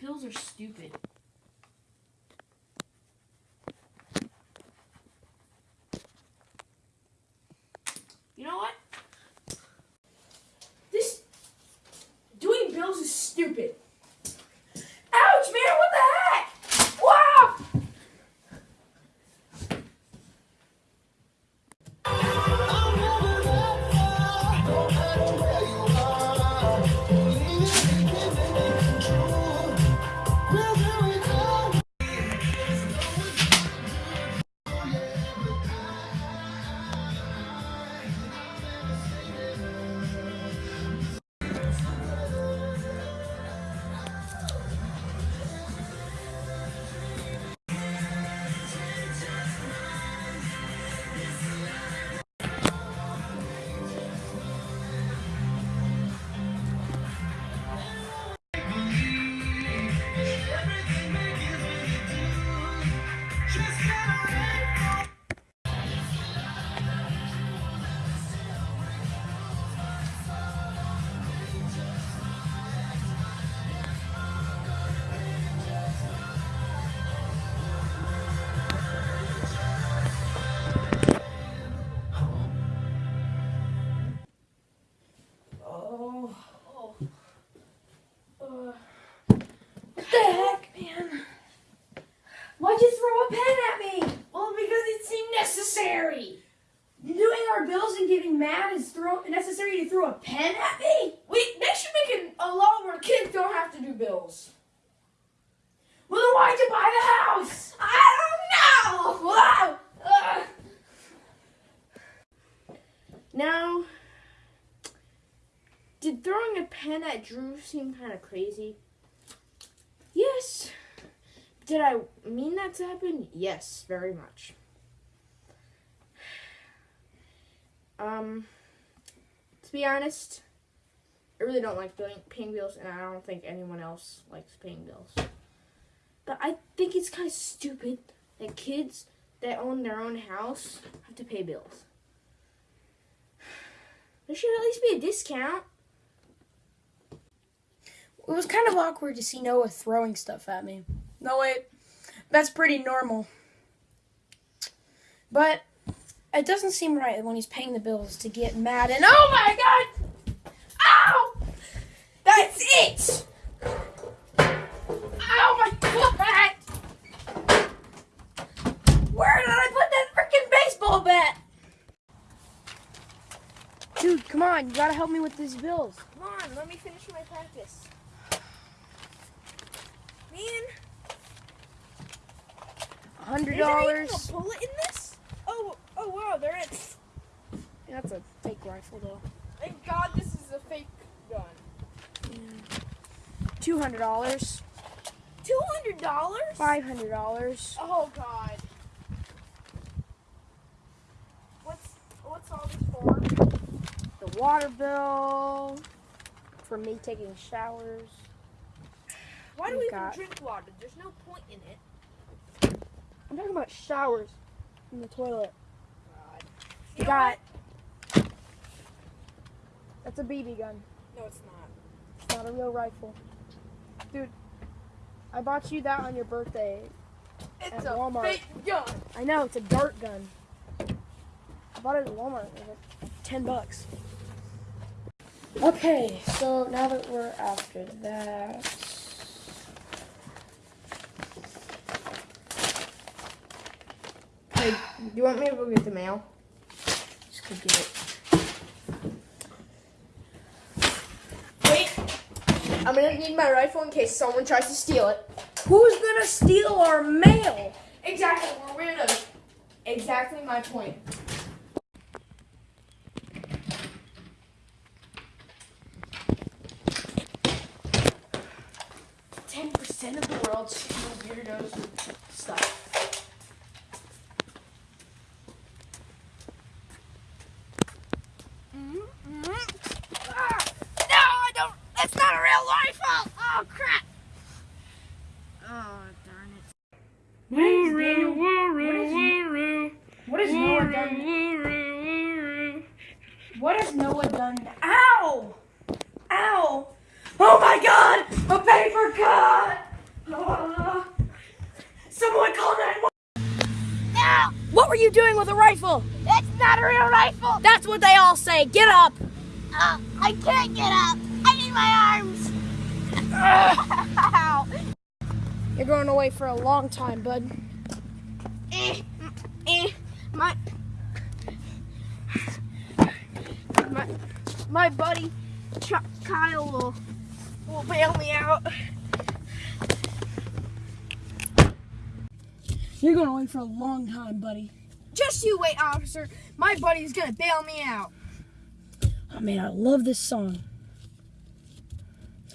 bills are stupid. To throw a pen at me? We they should make it a law where kids don't have to do bills. Well, then why'd you buy the house? I don't know. Wow. Ugh. Now, did throwing a pen at Drew seem kind of crazy? Yes. Did I mean that to happen? Yes, very much. Um, to be honest, I really don't like paying bills, and I don't think anyone else likes paying bills. But I think it's kind of stupid that kids that own their own house have to pay bills. There should at least be a discount. It was kind of awkward to see Noah throwing stuff at me. No, wait. That's pretty normal. But it doesn't seem right when he's paying the bills to get mad and oh my god! Ow! That's it! Oh my god! Where did I put that freaking baseball bat? Dude, come on, you gotta help me with these bills. Come on, let me finish my practice. Man, Hundred is there even dollars. a bullet in this? Oh, there is. That's a fake rifle though. Thank God this is a fake gun. Two hundred dollars. Two hundred dollars? Five hundred dollars. Oh God. What's what's all this for? The water bill. For me taking showers. Why do we even drink water? There's no point in it. I'm talking about showers in the toilet. You got. That's a BB gun. No, it's not. It's not a real rifle. Dude, I bought you that on your birthday. It's At a Walmart. fake gun. I know, it's a dart gun. I bought it at Walmart. It was like 10 bucks. Okay, so now that we're after that. Hey, do you want me to go get the mail? Go get it. Wait. I'm gonna need my rifle in case someone tries to steal it. Who's gonna steal our mail? Exactly, we're weirdos. Exactly my point. Ten percent of the world's weirdos stuff. Ah! No, I don't. A real rifle. Oh crap! Oh darn it. What is Daniel? What is Noah done? What has Noah done? Ow! Ow! Oh my god! A paper cut! Someone call 911. No, What were you doing with a rifle? it's not a real rifle. That's what they all say. Get up. Uh, I can't get up. I need my arms. You're going away for a long time, bud. Eh, eh, my, my, my buddy Ch- Kyle will, will bail me out. You're going away for a long time, buddy. Just you wait, officer. My buddy's gonna bail me out. Oh man, I love this song.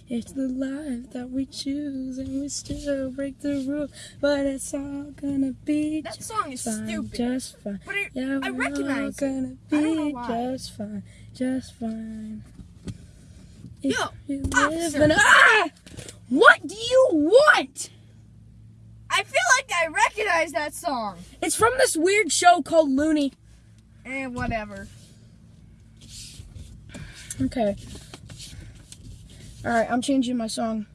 It's the life that we choose, and we still break the rules, but it's all gonna be That just song is fine, stupid. just fine. But I, Yeah, I recognize all it. gonna I don't know be why. just fine, just fine. If Yo, you officer. a- ah! What do you want? I feel like I recognize that song. It's from this weird show called Looney. Eh, whatever. Okay. All right, I'm changing my song.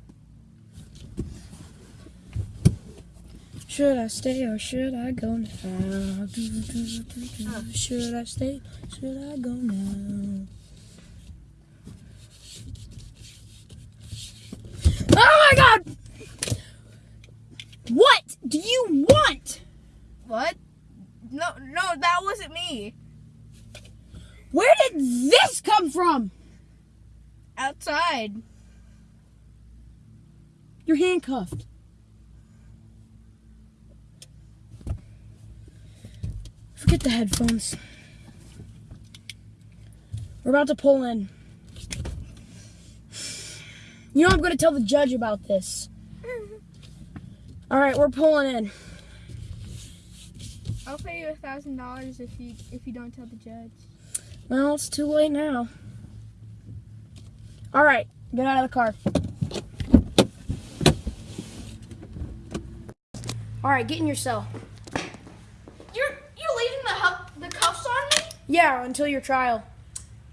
Should I stay or should I go now? Should I stay? Should I go now? Oh my god! What do you want? What? No, no, that wasn't me. Where did this come from? Outside. Handcuffed. Forget the headphones. We're about to pull in. You know I'm going to tell the judge about this. All right, we're pulling in. I'll pay you a thousand dollars if you if you don't tell the judge. Well, it's too late now. All right, get out of the car. All right, get in your cell. You're you're leaving the hu- the cuffs on me? Yeah, until your trial.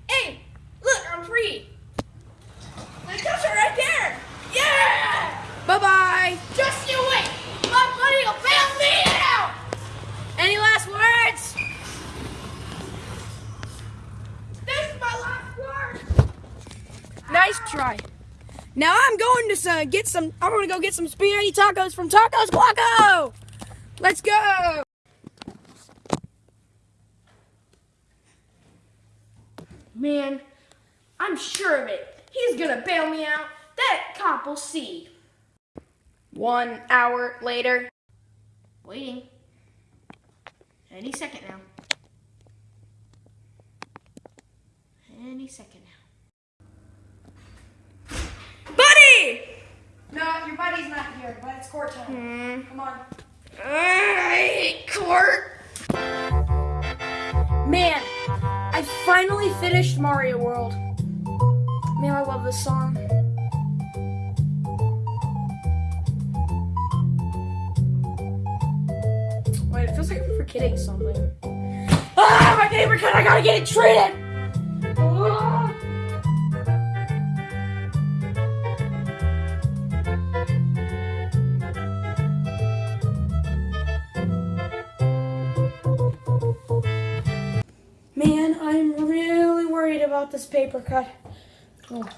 Hey, look, I'm free. The cuffs are right there. Yeah! Bye bye. Just you wait. My buddy will bail me out. Any last words? This is my last word. Nice try. Now I'm going to uh, get some. I'm going to go get some spaghetti tacos from Tacos Guaco. Let's go. Man, I'm sure of it. He's gonna bail me out. That cop will see. One hour later. Waiting. Any second now. Any second now. Buddy! No, your buddy's not here, but it's court time. Come on. I court. Man, I finally finished Mario World. Man, I love this song. Wait, it feels like I'm forgetting something. Ah, my paper cut! I gotta get it treated! About this paper cut. Oh.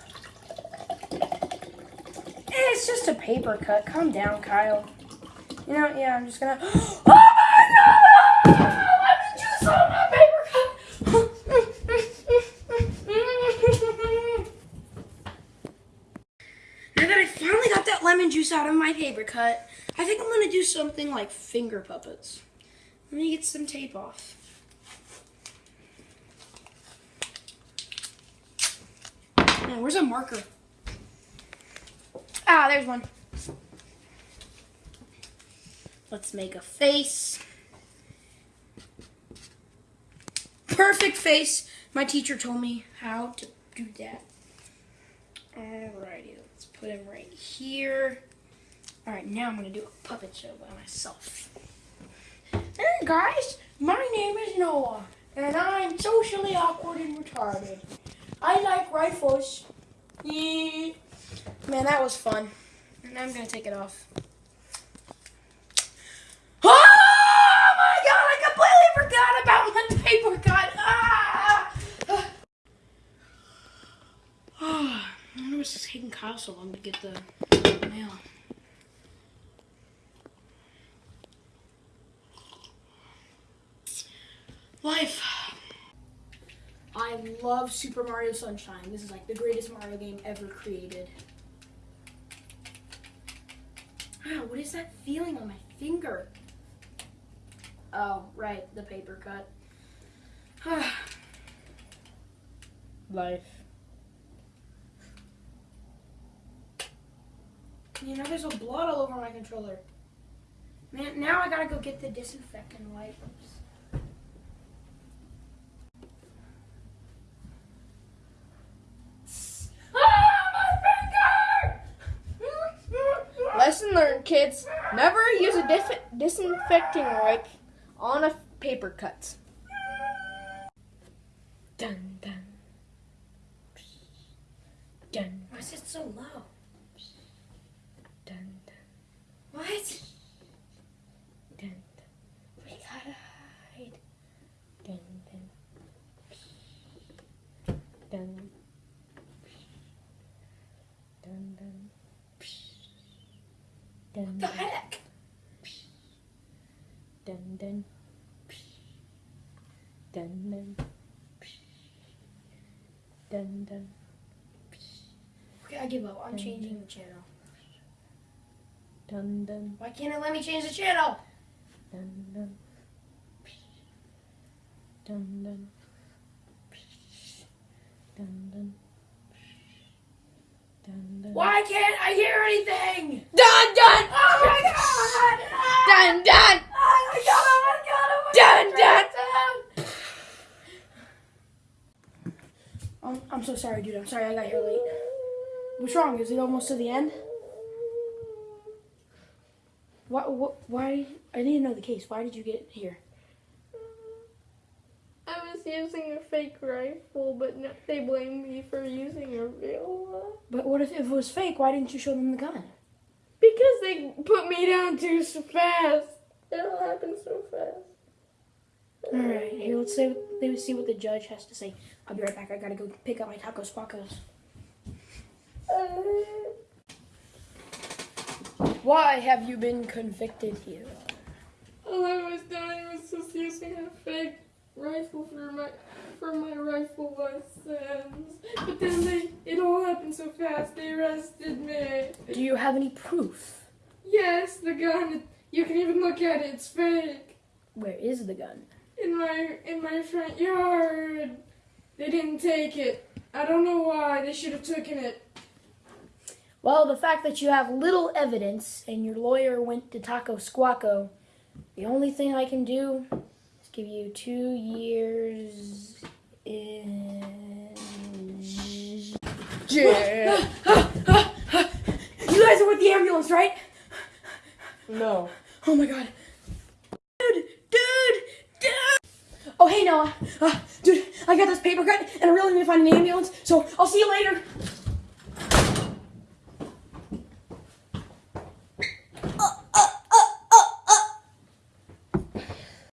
It's just a paper cut. Calm down, Kyle. You know, yeah, I'm just gonna. Oh my god! My paper cut! now that I finally got that lemon juice out of my paper cut, I think I'm gonna do something like finger puppets. Let me get some tape off. Where's a marker? Ah, there's one. Let's make a face. Perfect face. My teacher told me how to do that. Alrighty, let's put him right here. Alright, now I'm gonna do a puppet show by myself. Hey guys, my name is Noah, and I'm socially awkward and retarded. I like rifles. Yeah. Man, that was fun. And I'm going to take it off. Oh my god, I completely forgot about my paper cut. Ah! I wonder what's taking Kyle so long to get the mail. Life. I love Super Mario Sunshine. This is like the greatest Mario game ever created. Wow, what is that feeling on my finger? Oh, right, the paper cut. Life. You know, there's a blood all over my controller. Man, now I gotta go get the disinfectant wipes. Ah, my finger! Lesson learned, kids. Never use a dis- disinfecting wipe on a paper cut. Dun dun. Dun Why is it so low? dun dun What? dun. dun. We gotta hide. Dun dun. Dun. Dun dun. Dun The dun. heck? Dun dun. Dun dun. Dun dun. Okay, I give up. I'm changing the channel. Dun dun. Why can't it let me change the channel? Dun dun. Dun dun. Dun dun. Dun dun. Why can't I hear anything? Dun dun. Oh my god! Dun dun. Oh my god! Oh my god! Oh my Dun, god! Um, I'm so sorry, dude. I'm sorry I got here late. What's wrong? Is it almost to the end? What? What? Why? I need to know the case. Why did you get here? I was using a fake rifle, but no, they blame me for using a real one. But what if, if it was fake? Why didn't you show them the gun? Because they put me down too fast. It all happened so fast. All right, here. Let's say let's see what the judge has to say. I'll be right back. I gotta go pick up my taco squacos. Why have you been convicted here? All I was doing was just using a fake rifle for my for my rifle license. But then they it all happened so fast. They arrested me. Do you have any proof? Yes, the gun. You can even look at it. It's fake. Where is the gun? In my in my front yard. They didn't take it. I don't know why. They should have taken it. Well, the fact that you have little evidence and your lawyer went to Taco Squaco, the only thing I can do is give you two years in jail. you guys are with the ambulance, right? No. Oh my god. Dude, dude, Uh, dude, I got this paper cut and I really need to find an ambulance, so I'll see you later.